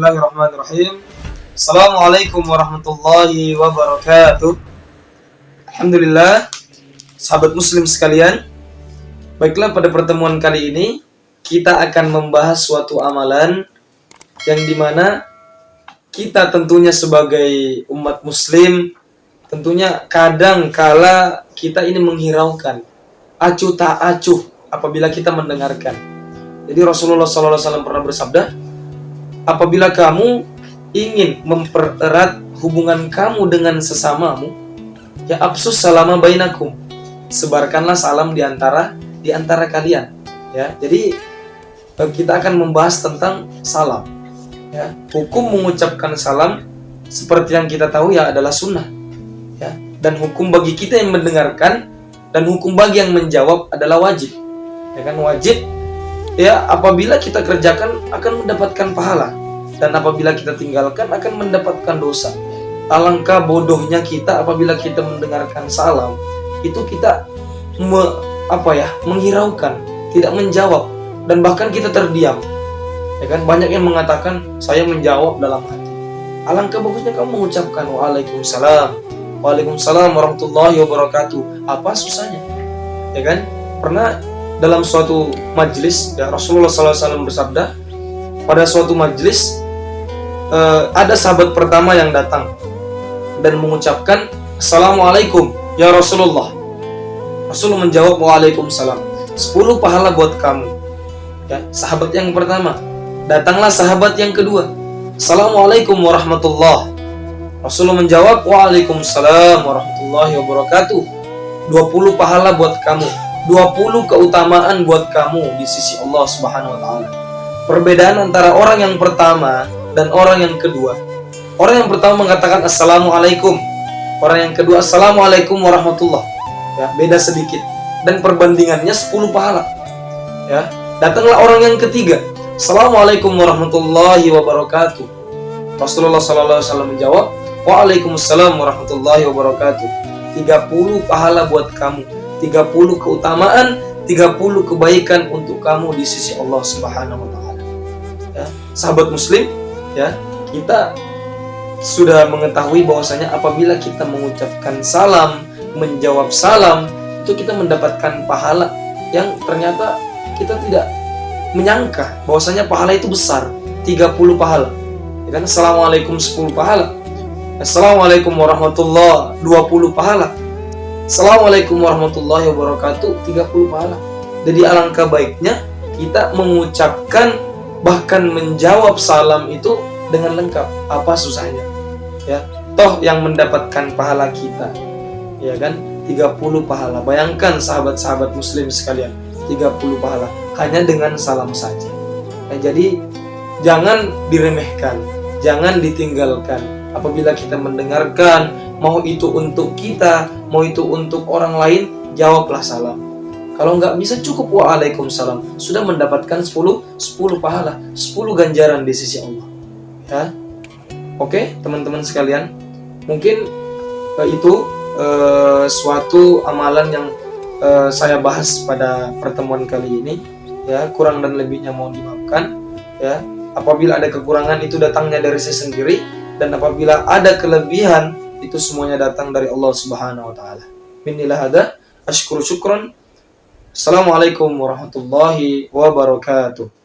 Bismillahirrahmanirrahim. Assalamualaikum warahmatullahi wabarakatuh. Alhamdulillah, sahabat muslim sekalian. Baiklah pada pertemuan kali ini kita akan membahas suatu amalan yang di mana kita tentunya sebagai umat muslim tentunya kadang kala kita ini menghiraukan acuh tak acuh apabila kita mendengarkan. Jadi Rasulullah SAW pernah bersabda, apabila kamu ingin mempererat hubungan kamu dengan sesamamu, ya absus salama bainakum. Sebarkanlah salam di antara di antara kalian. Ya, jadi eh, kita akan membahas tentang salam. Ya, hukum mengucapkan salam seperti yang kita tahu ya adalah sunnah. Ya, dan hukum bagi kita yang mendengarkan dan hukum bagi yang menjawab adalah wajib. Ya kan wajib ya apabila kita kerjakan akan mendapatkan pahala dan apabila kita tinggalkan akan mendapatkan dosa. Alangkah bodohnya kita apabila kita mendengarkan salam itu kita me, apa ya menghiraukan, tidak menjawab dan bahkan kita terdiam. Ya kan banyak yang mengatakan saya menjawab dalam hati. Alangkah bagusnya kamu mengucapkan waalaikumsalam, waalaikumsalam warahmatullahi wabarakatuh. Apa susahnya? Ya kan? Pernah dalam suatu majelis ya Rasulullah SAW bersabda pada suatu majelis uh, ada sahabat pertama yang datang dan mengucapkan Assalamualaikum ya Rasulullah. Rasulullah menjawab Waalaikumsalam. 10 pahala buat kamu. Ya sahabat yang pertama. Datanglah sahabat yang kedua. Assalamualaikum warahmatullah. Rasulullah menjawab Waalaikumsalam warahmatullahi wabarakatuh. 20 pahala buat kamu 20 keutamaan buat kamu di sisi Allah Subhanahu wa taala. Perbedaan antara orang yang pertama dan orang yang kedua. Orang yang pertama mengatakan assalamualaikum. Orang yang kedua assalamualaikum warahmatullah. Ya, beda sedikit dan perbandingannya 10 pahala. Ya, datanglah orang yang ketiga. Assalamualaikum warahmatullahi wabarakatuh. Rasulullah sallallahu wasallam menjawab, Waalaikumsalam warahmatullahi wabarakatuh. 30 pahala buat kamu 30 keutamaan, 30 kebaikan untuk kamu di sisi Allah Subhanahu wa taala. Ya, sahabat muslim, ya, kita sudah mengetahui bahwasanya apabila kita mengucapkan salam, menjawab salam, itu kita mendapatkan pahala yang ternyata kita tidak menyangka bahwasanya pahala itu besar, 30 pahala. Ya kan? Assalamualaikum 10 pahala. Assalamualaikum warahmatullahi 20 pahala. Assalamualaikum warahmatullahi wabarakatuh. 30 pahala jadi alangkah baiknya kita mengucapkan bahkan menjawab salam itu dengan lengkap. Apa susahnya? Ya toh yang mendapatkan pahala kita. Ya kan? 30 pahala. Bayangkan sahabat-sahabat muslim sekalian 30 pahala. Hanya dengan salam saja. Ya, jadi jangan diremehkan jangan ditinggalkan. Apabila kita mendengarkan mau itu untuk kita mau itu untuk orang lain, jawablah salam. Kalau nggak bisa cukup waalaikumsalam. Sudah mendapatkan 10 10 pahala, 10 ganjaran di sisi Allah. Ya. Oke, teman-teman sekalian. Mungkin uh, itu uh, suatu amalan yang uh, saya bahas pada pertemuan kali ini. Ya, kurang dan lebihnya mohon dimaafkan. Ya, apabila ada kekurangan itu datangnya dari saya sendiri dan apabila ada kelebihan itu semuanya datang dari Allah Subhanahu wa taala. Minillah hada, ashkuru syukran. Assalamualaikum warahmatullahi wabarakatuh.